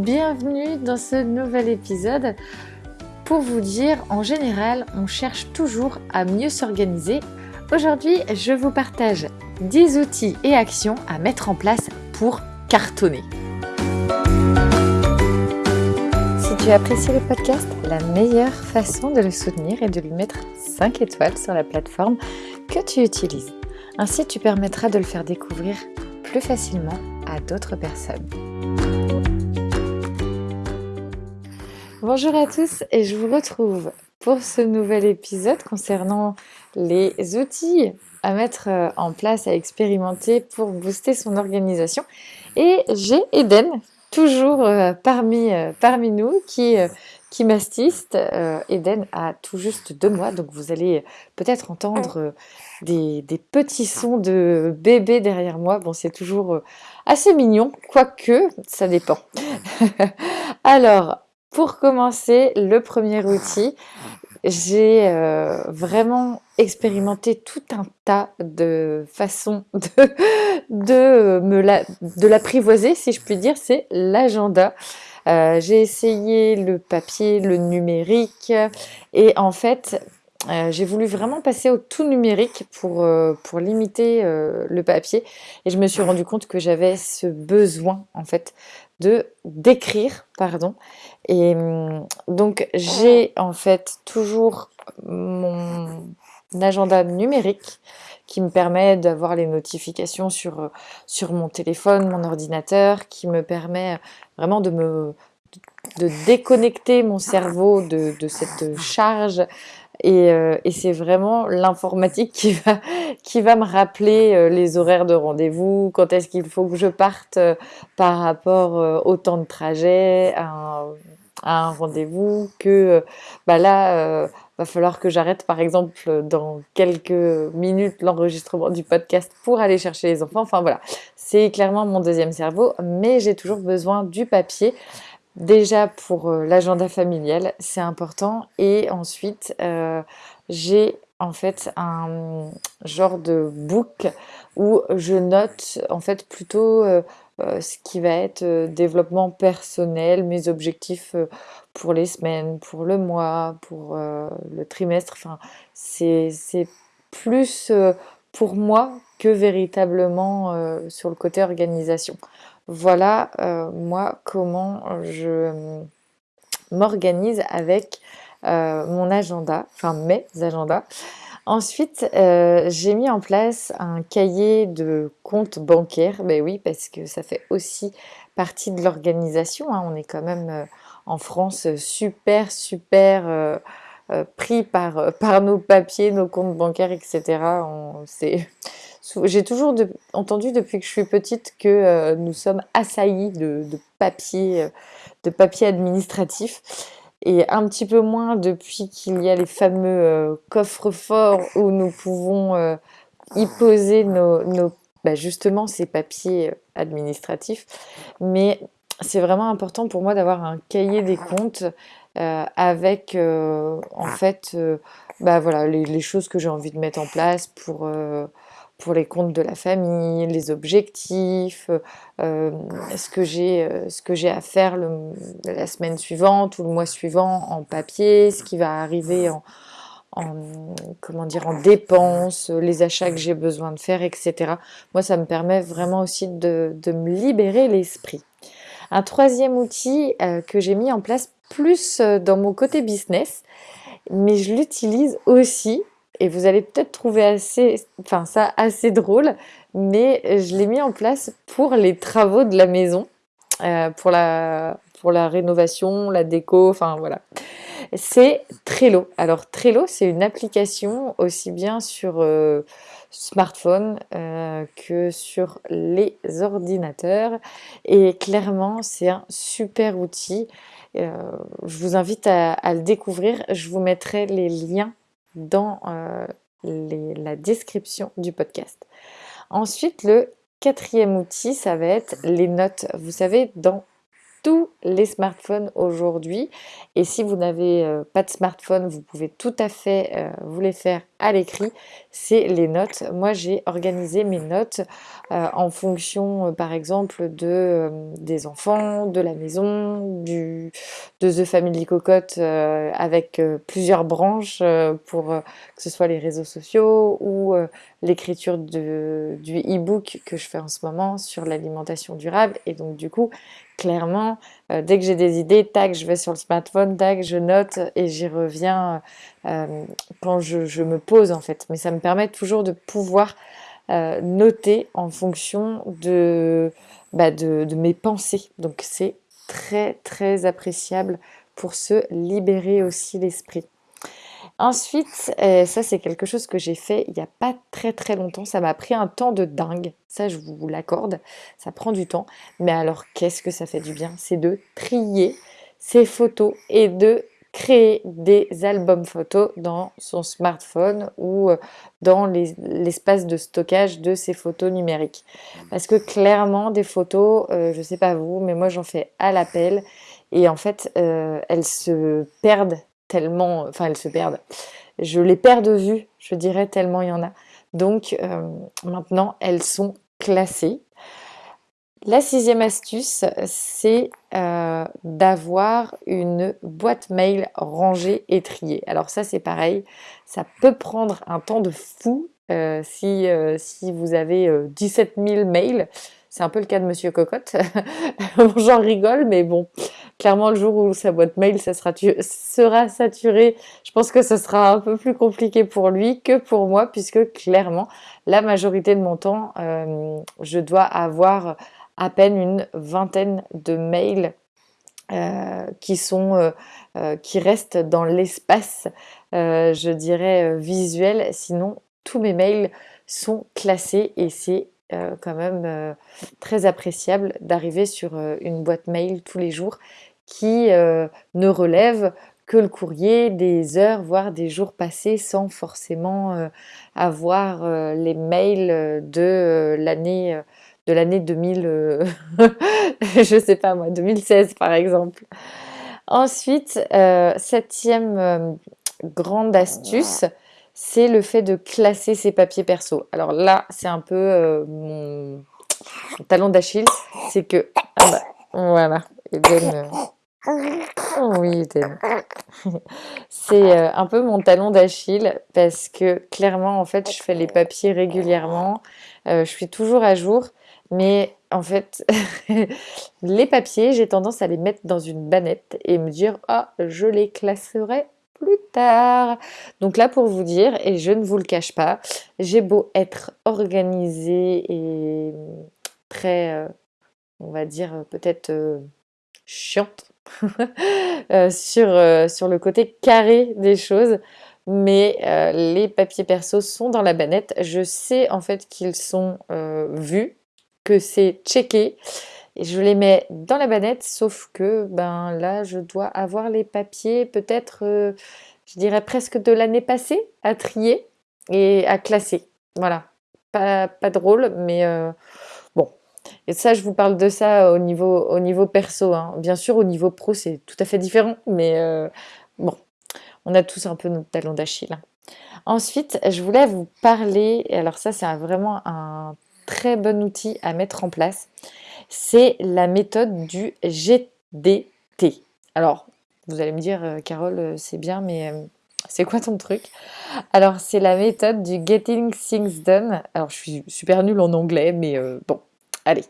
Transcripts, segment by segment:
bienvenue dans ce nouvel épisode. Pour vous dire, en général, on cherche toujours à mieux s'organiser. Aujourd'hui, je vous partage 10 outils et actions à mettre en place pour cartonner. Si tu apprécies le podcast, la meilleure façon de le soutenir est de lui mettre 5 étoiles sur la plateforme que tu utilises. Ainsi, tu permettras de le faire découvrir plus facilement à d'autres personnes. Bonjour à tous et je vous retrouve pour ce nouvel épisode concernant les outils à mettre euh, en place, à expérimenter pour booster son organisation. Et j'ai Eden, toujours euh, parmi, euh, parmi nous, qui, qui m'assiste. Eden a tout juste deux mois, donc vous allez peut-être entendre des, des, petits sons de bébé derrière moi. Bon, c'est toujours assez mignon, quoique ça dépend. Alors, pour commencer, le premier outil, j'ai euh, vraiment expérimenté tout un tas de façons de, de, me la, de l'apprivoiser, si je puis dire, c'est l'agenda. Euh, j'ai essayé le papier, le numérique, et en fait, euh, j'ai voulu vraiment passer au tout numérique pour, pour limiter le papier, et je me suis rendu compte que j'avais ce besoin, en fait, d'écrire, pardon. Et hum, donc j'ai en fait toujours mon agenda numérique qui me permet d'avoir les notifications sur, sur mon téléphone, mon ordinateur, qui me permet vraiment de me de déconnecter mon cerveau de cette charge euh, et, c'est vraiment l'informatique qui va, me rappeler euh, les horaires de rendez-vous, quand est-ce qu'il faut que je parte euh, par rapport au temps de trajet à un, rendez-vous, que bah là, va falloir que j'arrête par exemple dans quelques minutes l'enregistrement du podcast pour aller chercher les enfants. Enfin voilà, c'est clairement mon deuxième cerveau, mais j'ai toujours besoin du papier. Déjà pour euh, l'agenda familial, c'est important. Et ensuite, euh, j'ai en fait un genre de book où je note en fait plutôt euh, ce qui va être développement personnel, mes objectifs pour les semaines, pour le mois, pour le trimestre. Enfin, c'est plus pour moi que véritablement sur le côté organisation. Voilà euh, moi comment je m'organise avec euh, mon agenda, enfin mes agendas. Ensuite, euh, j'ai mis en place un cahier de compte bancaire. Ben oui, parce que ça fait aussi partie de l'organisation. Hein. On est quand même en France super, super pris par, par nos papiers, nos comptes bancaires, etc. J'ai toujours entendu depuis que je suis petite que euh, nous sommes assaillis de, papiers, euh, de papier administratifs et un petit peu moins depuis qu'il y a les fameux euh, coffres forts où nous pouvons y poser nos, bah, justement ces papiers administratifs. Mais c'est vraiment important pour moi d'avoir un cahier des comptes avec en fait bah, voilà, les, les, choses que j'ai envie de mettre en place pour pour les comptes de la famille, les objectifs, euh, ce que j'ai euh, ce que j'ai à faire la semaine suivante ou le mois suivant en papier, ce qui va arriver en, comment dire en dépenses, les achats que j'ai besoin de faire, etc. Moi, ça me permet vraiment aussi de, me libérer l'esprit. Un troisième outil euh, que j'ai mis en place plus dans mon côté business, mais je l'utilise aussi et vous allez peut-être trouver assez, enfin ça assez drôle, mais je l'ai mis en place pour les travaux de la maison, euh, pour, la, pour la rénovation, la déco, enfin voilà. C'est Trello. Alors Trello, c'est une application aussi bien sur euh, smartphone euh, que sur les ordinateurs. Et clairement, c'est un super outil. Je vous invite à, à, le découvrir. Je vous mettrai les liens dans euh, la description du podcast. Ensuite, le quatrième outil, ça va être les notes. Vous savez, dans tous les smartphones aujourd'hui. Et si vous n'avez euh, pas de smartphone, vous pouvez tout à fait euh, vous les faire à l'écrit. C'est les notes. Moi, j'ai organisé mes notes euh, en fonction, par exemple, de, des enfants, de la maison, du, de The Family Cocotte avec plusieurs branches pour que ce soit les réseaux sociaux ou l'écriture du e-book que je fais en ce moment sur l'alimentation durable. Et donc, du coup, clairement, euh, dès que j'ai des idées, tac, je vais sur le smartphone, tac, je note et j'y reviens euh, quand je, me pose en fait. Mais ça me permet toujours de pouvoir euh, noter en fonction bah, de, de mes pensées. Donc c'est très très appréciable pour se libérer aussi l'esprit. Ensuite, euh, ça c'est quelque chose que j'ai fait il n'y a pas très très longtemps. Ça m'a pris un temps de dingue, ça je vous l'accorde. Ça prend du temps. Mais alors qu'est-ce que ça fait du bien? C'est de trier ses photos et de créer des albums photos dans son smartphone ou euh, dans l'espace de stockage de ses photos numériques. Parce que clairement, des photos, euh, je ne sais pas vous, mais moi j'en fais à l'appel et en fait, elles se perdent tellement, enfin elles se perdent. Je les perds de vue, je dirais, tellement il y en a. Donc euh, maintenant, elles sont classées. La sixième astuce, c'est euh, d'avoir une boîte mail rangée et triée. Alors ça, c'est pareil, ça peut prendre un temps de fou euh, si, si vous avez 17 000 mails. C'est un peu le cas de Monsieur Cocotte. J'en rigole, mais bon, clairement, le jour où sa boîte mail sera saturée, je pense que ce sera un peu plus compliqué pour lui que pour moi, puisque clairement, la majorité de mon temps, euh, je dois avoir à peine une vingtaine de mails euh, qui sont euh, qui restent dans l'espace, je dirais visuel. Sinon, tous mes mails sont classés et c'est quand même très appréciable d'arriver sur une boîte mail tous les jours qui euh, ne relève que le courrier des heures, voire des jours passés sans forcément euh, avoir euh, les mails de l'année de l'année 2000, je sais pas moi, 2016 par exemple. Ensuite, septième grande astuce, c'est le fait de classer ses papiers perso. Alors là, c'est un peu mon, talon d'Achille, c'est que ah bah, voilà, Eden, oui, c'est euh, un peu mon talon d'Achille parce que clairement, en fait, je fais les papiers régulièrement. Euh, je suis toujours à jour, mais en fait, les papiers, j'ai tendance à les mettre dans une bannette et me dire ah, je les classerai plus tard. Donc là, pour vous dire, et je ne vous le cache pas, j'ai beau être organisée et très, euh, on va dire, peut-être chiante Euh, sur, euh, sur le côté carré des choses. Mais euh, les papiers perso sont dans la bannette. Je sais en fait qu'ils sont vus, que c'est checké. Et je les mets dans la bannette, sauf que ben là, je dois avoir les papiers peut-être, je dirais presque de l'année passée, à trier et à classer. Voilà. Pas, pas drôle, mais et ça, je vous parle de ça au niveau, au niveau perso. Hein. Bien sûr, au niveau pro, c'est tout à fait différent, mais euh, bon, on a tous un peu notre talon d'Achille. Hein. Ensuite, je voulais vous parler, et alors ça, c'est vraiment un très bon outil à mettre en place, c'est la méthode du GDT. Alors, vous allez me dire, euh, Carole, euh, c'est bien, mais c'est quoi ton truc? Alors, c'est la méthode du Getting Things Done. Alors, je suis super nulle en anglais, mais bon, Allez,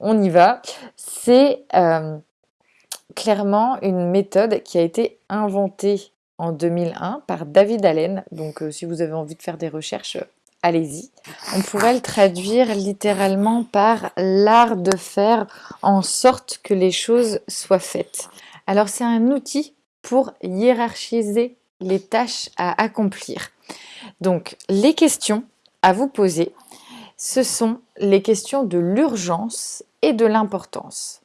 on y va. C'est euh, clairement une méthode qui a été inventée en 2001 par David Allen. Donc euh, si vous avez envie de faire des recherches, allez-y. On pourrait le traduire littéralement par l'art de faire en sorte que les choses soient faites. Alors c'est un outil pour hiérarchiser les tâches à accomplir. Donc les questions à vous poser, ce sont les questions de l'urgence et de l'importance.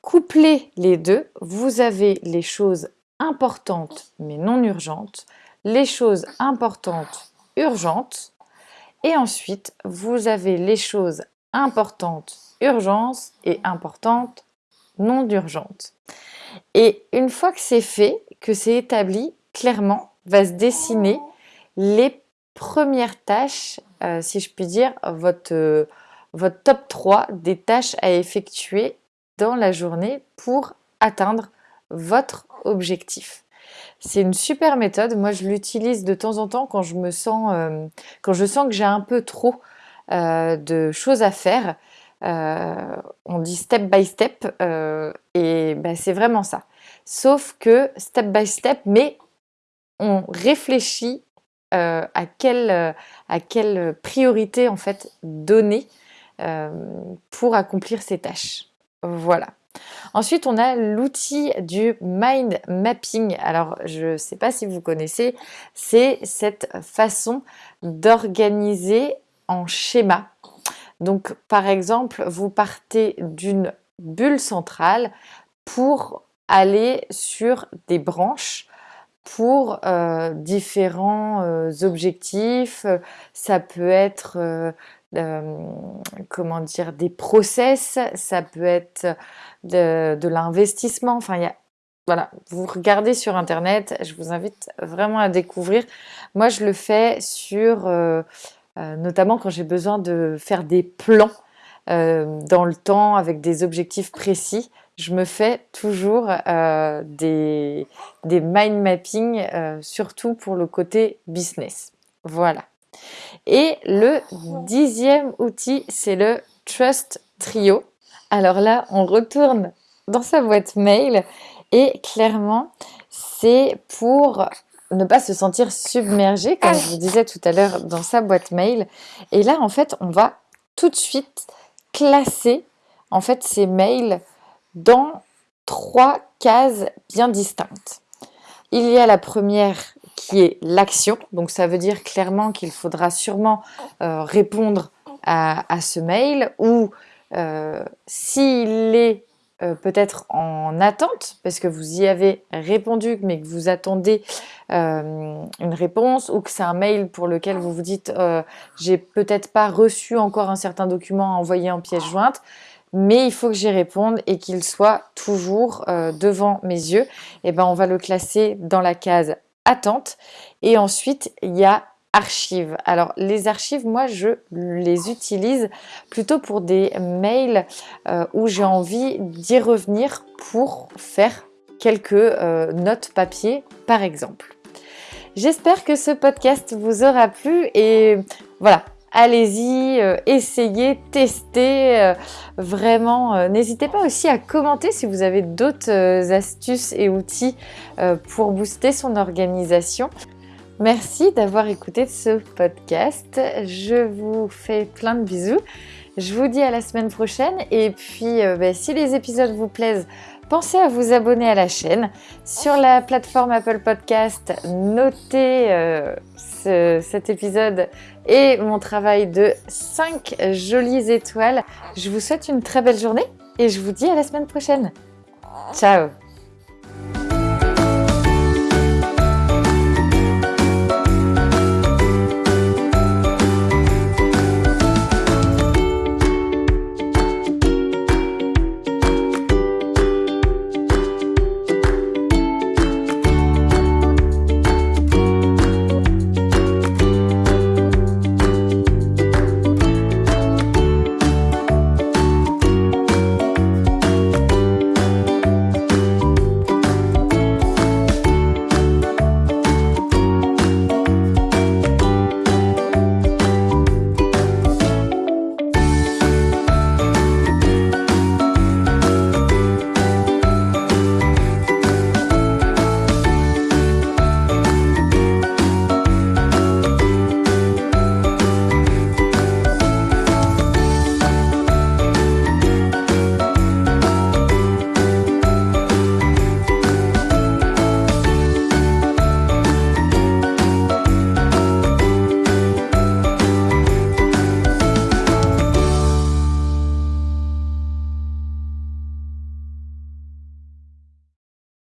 Couplez les deux, vous avez les choses importantes mais non urgentes, les choses importantes urgentes, et ensuite vous avez les choses importantes urgence et importantes non urgentes. Et une fois que c'est fait, que c'est établi, clairement va se dessiner les premières tâches, euh, si je puis dire, votre, euh, votre top 3 des tâches à effectuer dans la journée pour atteindre votre objectif. C'est une super méthode. Moi, je l'utilise de temps en temps quand je me sens, euh, quand je sens que j'ai un peu trop de choses à faire. on dit step by step et ben, c'est vraiment ça. Sauf que step by step, mais on réfléchit euh, à, quelle, euh, à quelle priorité en fait donner euh, pour accomplir ces tâches. Voilà. Ensuite, on a l'outil du mind mapping. Alors, je ne sais pas si vous connaissez, c'est cette façon d'organiser en schéma. Donc, par exemple, vous partez d'une bulle centrale pour aller sur des branches pour euh, différents euh, objectifs. Ça peut être euh, comment dire des process, ça peut être de, l'investissement. Enfin, y a voilà, vous regardez sur internet, je vous invite vraiment à découvrir. Moi, je le fais sur notamment quand j'ai besoin de faire des plans dans le temps avec des objectifs précis je me fais toujours euh, des, mind mapping, euh, surtout pour le côté business. Voilà. Et le dixième outil, c'est le Trust Trio. Alors là, on retourne dans sa boîte mail et clairement, c'est pour ne pas se sentir submergé, comme je vous disais tout à l'heure, dans sa boîte mail. Et là, en fait, on va tout de suite classer en fait ces mails dans trois cases bien distinctes. Il y a la première qui est l'action, donc ça veut dire clairement qu'il faudra sûrement euh, répondre à, ce mail ou euh, s'il est euh, peut-être en attente parce que vous y avez répondu mais que vous attendez une réponse ou que c'est un mail pour lequel vous vous dites j'ai peut-être pas reçu encore un certain document envoyé en pièce jointe mais il faut que j'y réponde et qu'il soit toujours euh, devant mes yeux, et eh ben on va le classer dans la case attente. Et ensuite, il y a archives. Alors les archives, moi je les utilise plutôt pour des mails euh, où j'ai envie d'y revenir pour faire quelques euh, notes papier par exemple. J'espère que ce podcast vous aura plu et voilà, allez-y, euh, essayez, testez, euh, vraiment. Euh, n'hésitez pas aussi à commenter si vous avez d'autres astuces et outils pour booster son organisation. Merci d'avoir écouté ce podcast. Je vous fais plein de bisous. Je vous dis à la semaine prochaine et puis ben, si les épisodes vous plaisent, pensez à vous abonner à la chaîne. Sur la plateforme Apple Podcast, notez euh, cet épisode et mon travail de 5 jolies étoiles. Je vous souhaite une très belle journée et je vous dis à la semaine prochaine. Ciao